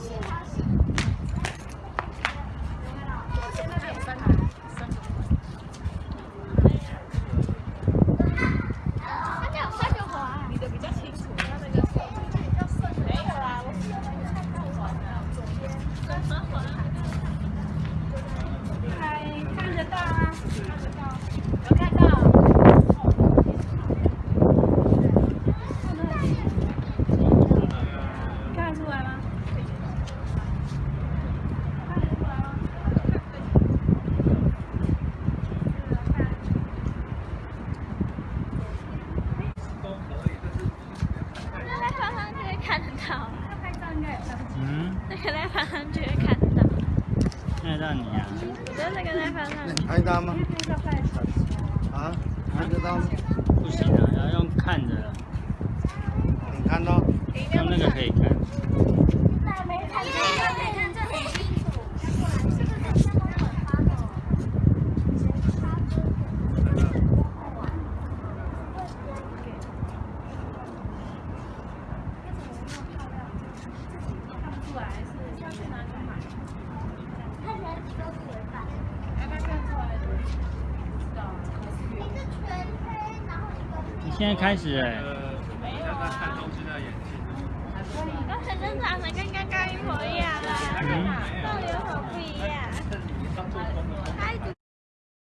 Yes, it has. 那个在爬上去会看到。看得到你啊？我觉得那个在翻上去。拍到吗？啊，看得到吗？不行啊，要用看着的，你看到？用那个可以看。没看这个，没看这很清楚。你现在开始哎、刚才真长得跟刚刚一模一样啊，到底有什么不一样？